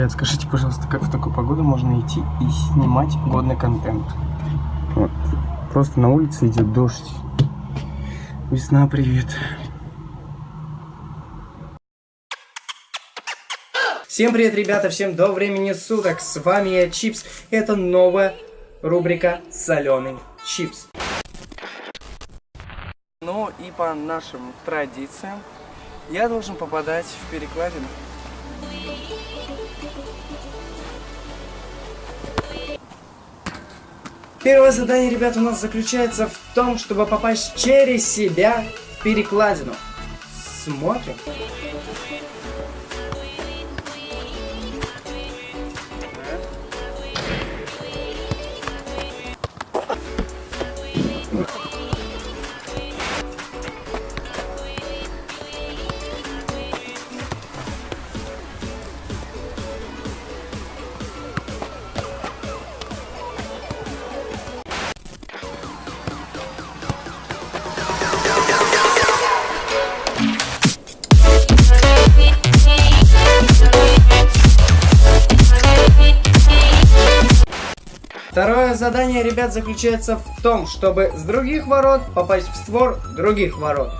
Ребят, скажите, пожалуйста, как в такую погоду можно идти и снимать годный контент? Просто на улице идет дождь. Весна, привет. Всем привет, ребята, всем до времени суток. С вами я, Чипс. Это новая рубрика «Соленый чипс». Ну и по нашим традициям я должен попадать в перекладину. Первое задание, ребят, у нас заключается в том, чтобы попасть через себя в перекладину. Смотрим. Второе задание, ребят, заключается в том, чтобы с других ворот попасть в створ других ворот.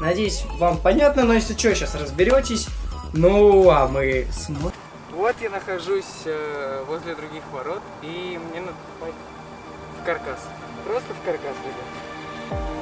Надеюсь, вам понятно, но если что, сейчас разберетесь. Ну, а мы смотрим. Вот я нахожусь э, возле других ворот, и мне надо попасть в каркас. Просто в каркас, ребят.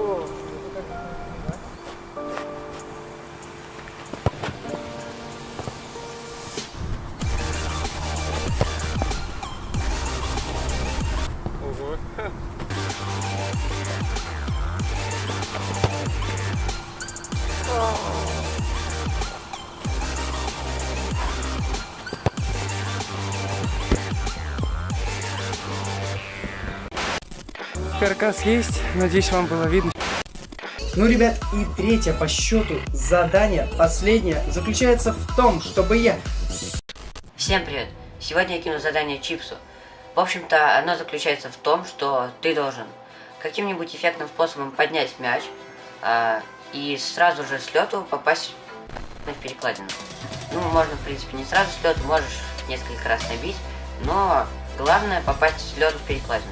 Каркас есть, надеюсь, вам было видно. Ну, ребят, и третье по счету задание, последнее, заключается в том, чтобы я... Всем привет! Сегодня я кину задание Чипсу. В общем-то, оно заключается в том, что ты должен каким-нибудь эффектным способом поднять мяч а, и сразу же с лету попасть в перекладину. Ну, можно, в принципе, не сразу с лету, можешь несколько раз набить, но главное попасть с лету в перекладину.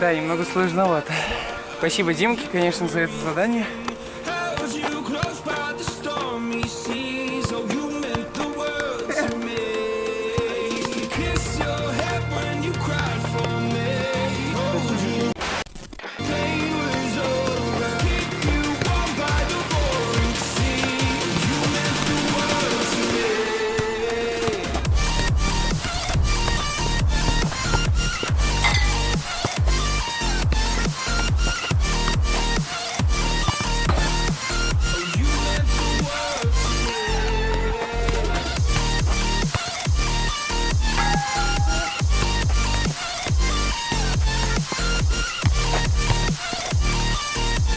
Да, немного сложновато. Спасибо Димке, конечно, за это задание.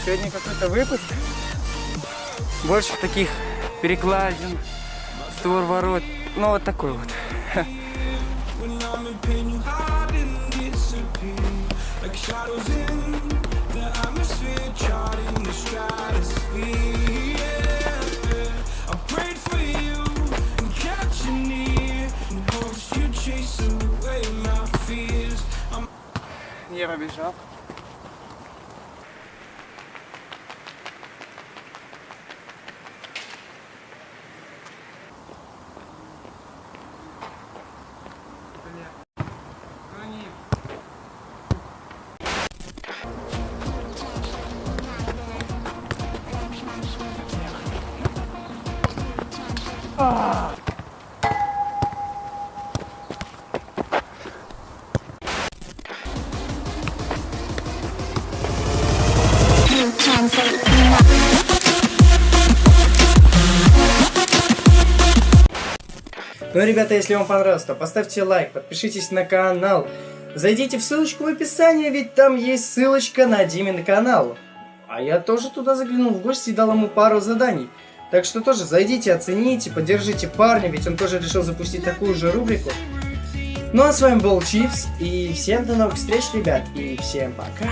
Сегодня какой-то выпуск. Больше таких перекладин, створ ворот. Ну, вот такой вот. When I'm Ну, ребята, если вам понравилось, то поставьте лайк, подпишитесь на канал. Зайдите в ссылочку в описании, ведь там есть ссылочка на Димин канал. А я тоже туда заглянул в гости и дал ему пару заданий. Так что тоже зайдите, оцените, поддержите парня, ведь он тоже решил запустить такую же рубрику. Ну а с вами был Чипс, и всем до новых встреч, ребят, и всем пока.